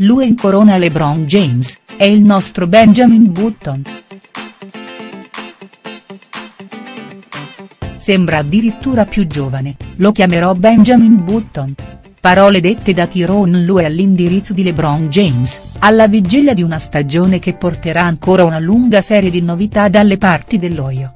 lui incorona LeBron James, è il nostro Benjamin Button. Sembra addirittura più giovane, lo chiamerò Benjamin Button. Parole dette da Tyrone Lue all'indirizzo di LeBron James, alla vigilia di una stagione che porterà ancora una lunga serie di novità dalle parti dell'Oio.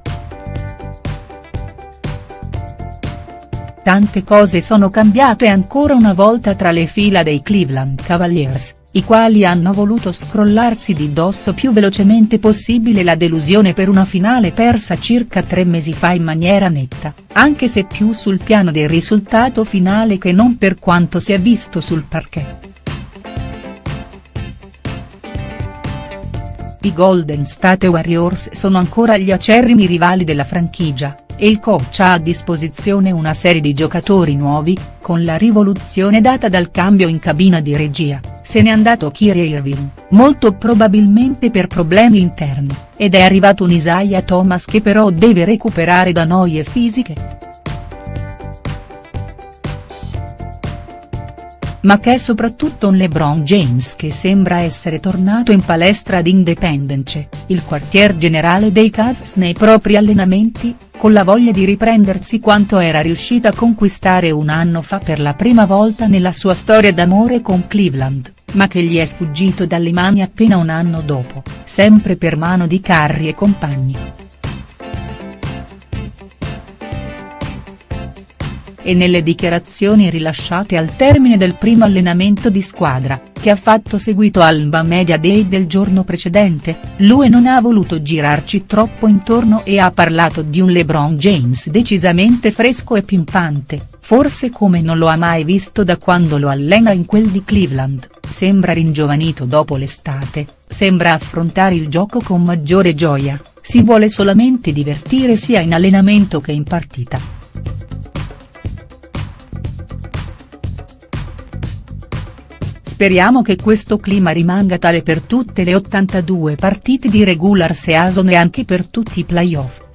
Tante cose sono cambiate ancora una volta tra le fila dei Cleveland Cavaliers, i quali hanno voluto scrollarsi di dosso più velocemente possibile la delusione per una finale persa circa tre mesi fa in maniera netta, anche se più sul piano del risultato finale che non per quanto si è visto sul parquet. I Golden State Warriors sono ancora gli acerrimi rivali della franchigia, e il coach ha a disposizione una serie di giocatori nuovi, con la rivoluzione data dal cambio in cabina di regia, se n'è andato Kyrie Irving, molto probabilmente per problemi interni, ed è arrivato un Isaiah Thomas che però deve recuperare da noie fisiche. Ma che è soprattutto un LeBron James che sembra essere tornato in palestra ad Independence, il quartier generale dei Cavs nei propri allenamenti, con la voglia di riprendersi quanto era riuscita a conquistare un anno fa per la prima volta nella sua storia d'amore con Cleveland, ma che gli è sfuggito dalle mani appena un anno dopo, sempre per mano di Carri e compagni. E nelle dichiarazioni rilasciate al termine del primo allenamento di squadra, che ha fatto seguito al Mba Media Day del giorno precedente, lui non ha voluto girarci troppo intorno e ha parlato di un LeBron James decisamente fresco e pimpante, forse come non lo ha mai visto da quando lo allena in quel di Cleveland, sembra ringiovanito dopo l'estate, sembra affrontare il gioco con maggiore gioia, si vuole solamente divertire sia in allenamento che in partita. Speriamo che questo clima rimanga tale per tutte le 82 partite di regular season e anche per tutti i playoff.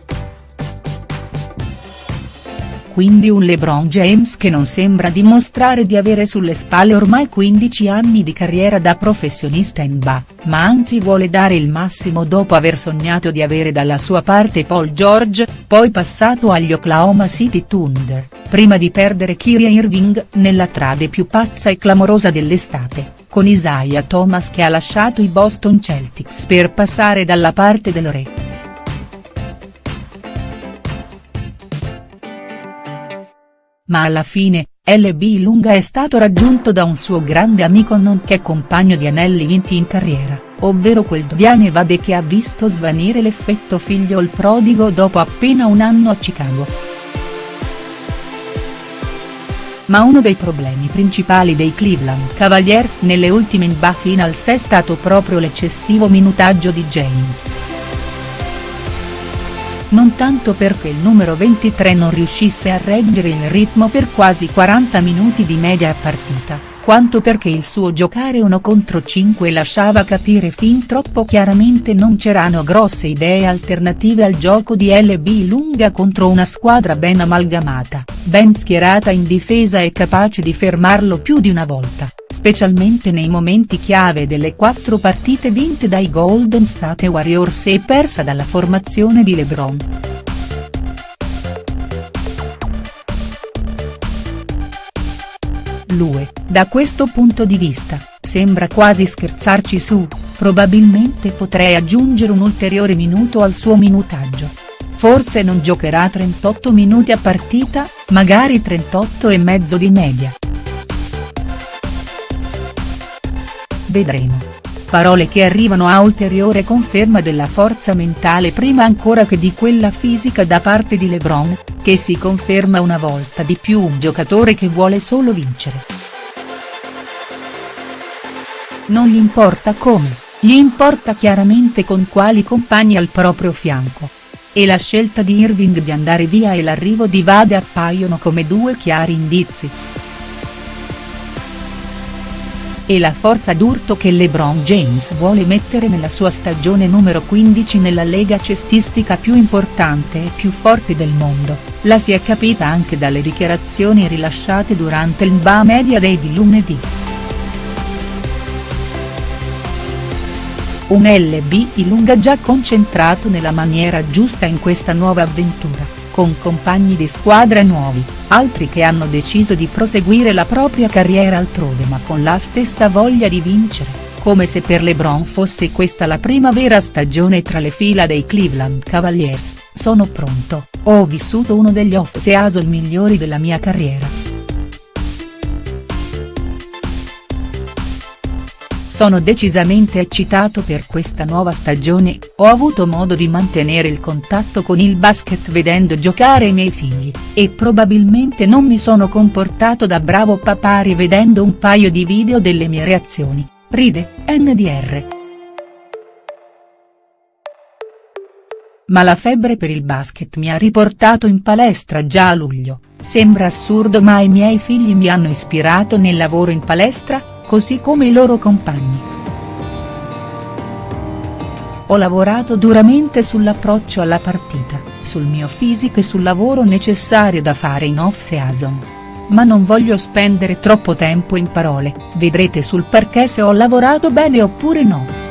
Quindi un LeBron James che non sembra dimostrare di avere sulle spalle ormai 15 anni di carriera da professionista in NBA, ma anzi vuole dare il massimo dopo aver sognato di avere dalla sua parte Paul George, poi passato agli Oklahoma City Thunder prima di perdere Kyrie Irving nella trade più pazza e clamorosa dell'estate, con Isaiah Thomas che ha lasciato i Boston Celtics per passare dalla parte del re. Ma alla fine, LB Lunga è stato raggiunto da un suo grande amico nonché compagno di anelli vinti in carriera, ovvero quel Dviane Vade che ha visto svanire l'effetto figlio il prodigo dopo appena un anno a Chicago ma uno dei problemi principali dei Cleveland Cavaliers nelle ultime NBA Finals è stato proprio l'eccessivo minutaggio di James. Non tanto perché il numero 23 non riuscisse a reggere il ritmo per quasi 40 minuti di media partita, quanto perché il suo giocare uno contro 5 lasciava capire fin troppo chiaramente non c'erano grosse idee alternative al gioco di LB lunga contro una squadra ben amalgamata, ben schierata in difesa e capace di fermarlo più di una volta, specialmente nei momenti chiave delle quattro partite vinte dai Golden State Warriors e persa dalla formazione di LeBron. Lue, da questo punto di vista, sembra quasi scherzarci su, probabilmente potrei aggiungere un ulteriore minuto al suo minutaggio. Forse non giocherà 38 minuti a partita, magari 38 e mezzo di media. Vedremo. Parole che arrivano a ulteriore conferma della forza mentale prima ancora che di quella fisica da parte di LeBron, che si conferma una volta di più un giocatore che vuole solo vincere. Non gli importa come, gli importa chiaramente con quali compagni al proprio fianco. E la scelta di Irving di andare via e l'arrivo di Vade appaiono come due chiari indizi e la forza d'urto che LeBron James vuole mettere nella sua stagione numero 15 nella lega cestistica più importante e più forte del mondo, la si è capita anche dalle dichiarazioni rilasciate durante il NBA Media Day di lunedì. un LB lunga già concentrato nella maniera giusta in questa nuova avventura, con compagni di squadra nuovi, altri che hanno deciso di proseguire la propria carriera altrove ma con la stessa voglia di vincere come se per LeBron fosse questa la prima vera stagione tra le fila dei Cleveland Cavaliers, sono pronto, ho vissuto uno degli off-season migliori della mia carriera. Sono decisamente eccitato per questa nuova stagione, ho avuto modo di mantenere il contatto con il basket vedendo giocare i miei figli, e probabilmente non mi sono comportato da bravo papà rivedendo un paio di video delle mie reazioni, ride, NDR. Ma la febbre per il basket mi ha riportato in palestra già a luglio, sembra assurdo ma i miei figli mi hanno ispirato nel lavoro in palestra, così come i loro compagni. Ho lavorato duramente sull'approccio alla partita, sul mio fisico e sul lavoro necessario da fare in off-season. Ma non voglio spendere troppo tempo in parole, vedrete sul perché se ho lavorato bene oppure no.